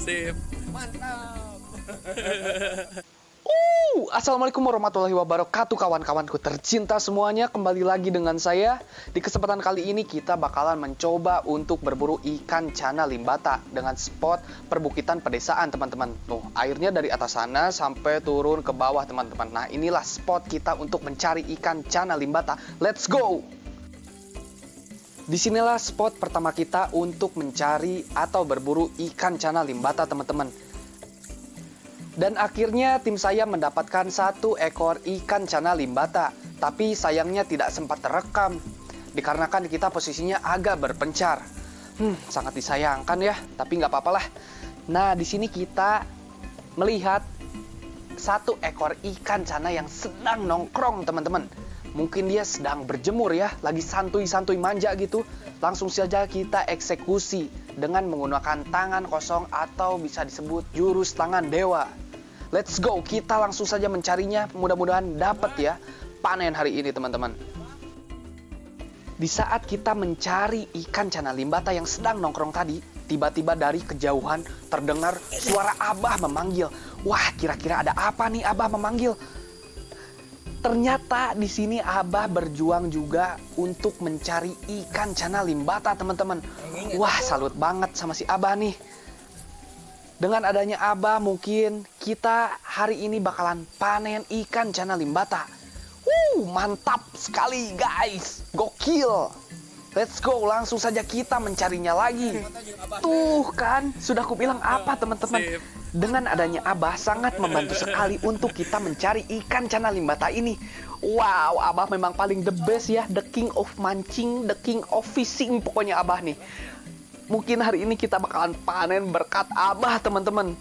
Sip. Mantap. Uh, Assalamualaikum warahmatullahi wabarakatuh kawan-kawanku tercinta semuanya Kembali lagi dengan saya Di kesempatan kali ini kita bakalan mencoba untuk berburu ikan cana limbata Dengan spot perbukitan pedesaan teman-teman Tuh, airnya dari atas sana sampai turun ke bawah teman-teman Nah inilah spot kita untuk mencari ikan cana limbata Let's go! Di sinilah spot pertama kita untuk mencari atau berburu ikan cana limbata teman-teman dan akhirnya tim saya mendapatkan satu ekor ikan cana limbata, tapi sayangnya tidak sempat terekam. Dikarenakan kita posisinya agak berpencar. Hmm, sangat disayangkan ya, tapi nggak apa-apa lah. Nah, di sini kita melihat satu ekor ikan cana yang sedang nongkrong teman-teman. Mungkin dia sedang berjemur ya, lagi santuy-santuy manja gitu. Langsung saja kita eksekusi dengan menggunakan tangan kosong atau bisa disebut jurus tangan dewa. Let's go, kita langsung saja mencarinya. Mudah-mudahan dapat ya panen hari ini teman-teman. Di saat kita mencari ikan cana limbata yang sedang nongkrong tadi, tiba-tiba dari kejauhan terdengar suara Abah memanggil. Wah, kira-kira ada apa nih Abah memanggil? Ternyata di sini Abah berjuang juga untuk mencari ikan cana limbata, teman-teman. Wah, salut banget sama si Abah nih. Dengan adanya Abah mungkin kita hari ini bakalan panen ikan cana limbata. Wuh, mantap sekali guys. Gokil. Let's go, langsung saja kita mencarinya lagi. Tuh kan, sudah aku bilang apa teman-teman. Dengan adanya Abah sangat membantu sekali untuk kita mencari ikan cana limbata ini. Wow, Abah memang paling the best ya, the king of mancing, the king of fishing pokoknya Abah nih. Mungkin hari ini kita bakalan panen berkat Abah, teman-teman.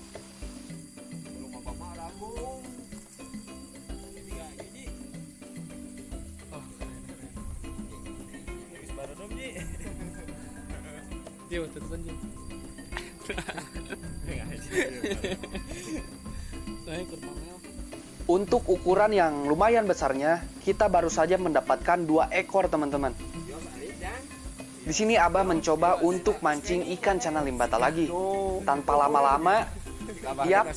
Dia kurangnya. Untuk ukuran yang lumayan besarnya, kita baru saja mendapatkan dua ekor, teman-teman. Di sini Abah mencoba untuk mancing ikan cana limbata lagi. Tanpa lama-lama, yap,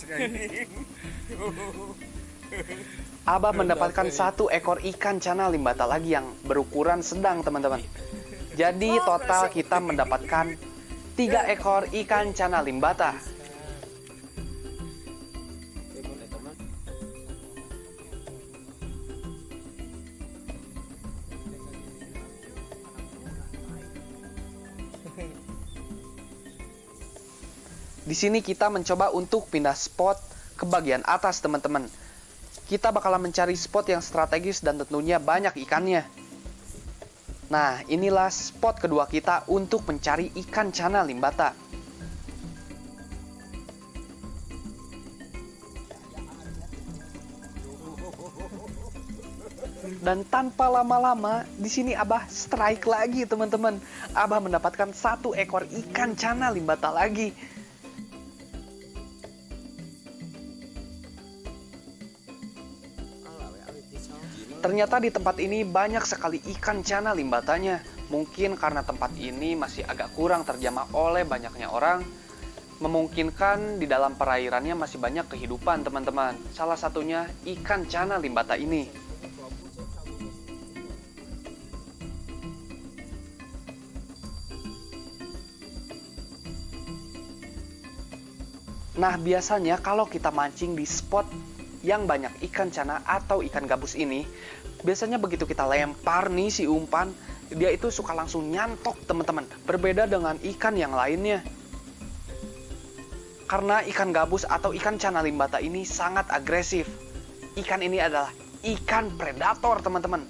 Abah mendapatkan satu ekor ikan cana limbata lagi yang berukuran sedang, teman-teman. Jadi total kita mendapatkan tiga ekor ikan cana limbata. Di sini kita mencoba untuk pindah spot ke bagian atas, teman-teman. Kita bakalan mencari spot yang strategis dan tentunya banyak ikannya. Nah, inilah spot kedua kita untuk mencari ikan cana limbata. Dan tanpa lama-lama, di sini Abah strike lagi, teman-teman. Abah mendapatkan satu ekor ikan cana limbata lagi. Ternyata di tempat ini banyak sekali ikan cana limbatanya. Mungkin karena tempat ini masih agak kurang terjamah oleh banyaknya orang, memungkinkan di dalam perairannya masih banyak kehidupan teman-teman. Salah satunya ikan cana limbata ini. Nah, biasanya kalau kita mancing di spot yang banyak ikan cana atau ikan gabus ini, biasanya begitu kita lempar nih si umpan, dia itu suka langsung nyantok teman-teman. Berbeda dengan ikan yang lainnya. Karena ikan gabus atau ikan cana limbata ini sangat agresif. Ikan ini adalah ikan predator teman-teman.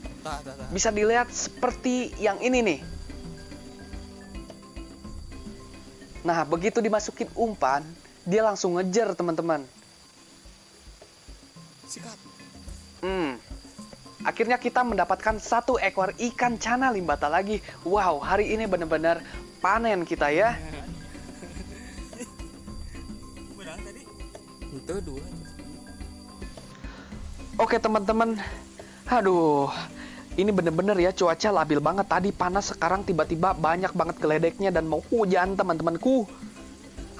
Bisa dilihat seperti yang ini nih. Nah, begitu dimasukin umpan, dia langsung ngejar teman-teman. Sikat. Hmm. Akhirnya kita mendapatkan satu ekor ikan cana limbata lagi. Wow, hari ini benar-benar panen kita ya. Tadi? Itu dua. Oke teman-teman, aduh, ini bener-bener ya cuaca labil banget. Tadi panas, sekarang tiba-tiba banyak banget geledeknya dan mau hujan teman-temanku.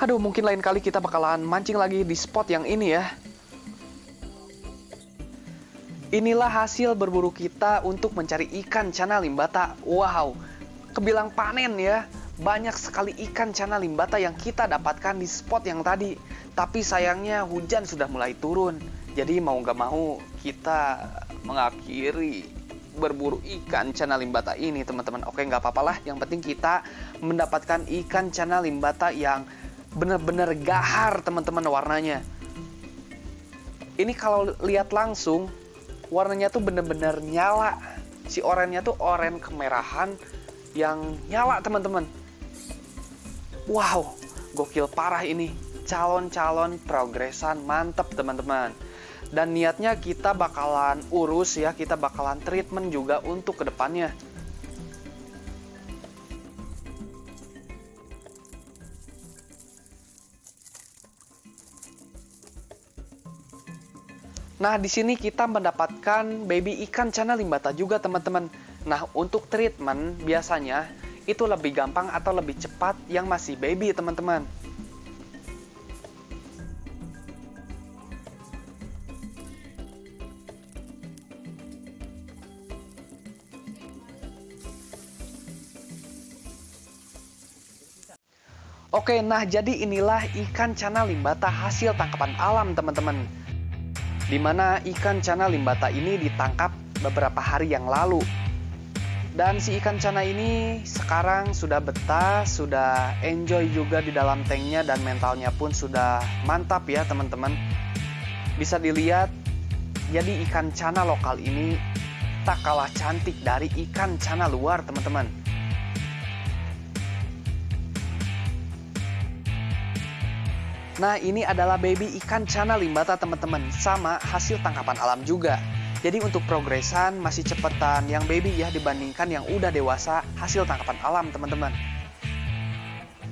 Aduh, mungkin lain kali kita bakalan mancing lagi di spot yang ini ya. Inilah hasil berburu kita untuk mencari ikan cana limbata. Wow, kebilang panen ya. Banyak sekali ikan cana limbata yang kita dapatkan di spot yang tadi. Tapi sayangnya hujan sudah mulai turun. Jadi mau nggak mau kita mengakhiri berburu ikan cana limbata ini teman-teman. Oke nggak apa-apa lah. Yang penting kita mendapatkan ikan cana limbata yang benar-benar gahar teman-teman warnanya. Ini kalau lihat langsung warnanya tuh bener-bener nyala. Si orennya tuh oren kemerahan yang nyala teman-teman. Wow, gokil parah ini. Calon-calon progresan mantep teman-teman. Dan niatnya kita bakalan urus ya, kita bakalan treatment juga untuk ke depannya. Nah, di sini kita mendapatkan baby ikan cana limbata juga, teman-teman. Nah, untuk treatment biasanya itu lebih gampang atau lebih cepat yang masih baby, teman-teman. Oke, nah jadi inilah ikan cana limbata hasil tangkapan alam, teman-teman di mana ikan cana limbata ini ditangkap beberapa hari yang lalu. Dan si ikan cana ini sekarang sudah betah, sudah enjoy juga di dalam tanknya dan mentalnya pun sudah mantap ya teman-teman. Bisa dilihat, jadi ikan cana lokal ini tak kalah cantik dari ikan cana luar teman-teman. Nah, ini adalah baby ikan cana limbata teman-teman, sama hasil tangkapan alam juga. Jadi untuk progresan masih cepetan yang baby ya dibandingkan yang udah dewasa hasil tangkapan alam teman-teman.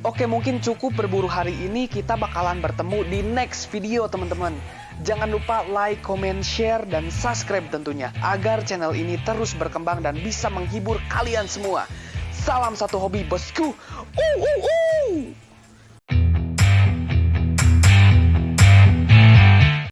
Oke mungkin cukup berburu hari ini kita bakalan bertemu di next video teman-teman. Jangan lupa like, comment, share, dan subscribe tentunya agar channel ini terus berkembang dan bisa menghibur kalian semua. Salam satu hobi bosku. Uh, uh, uh.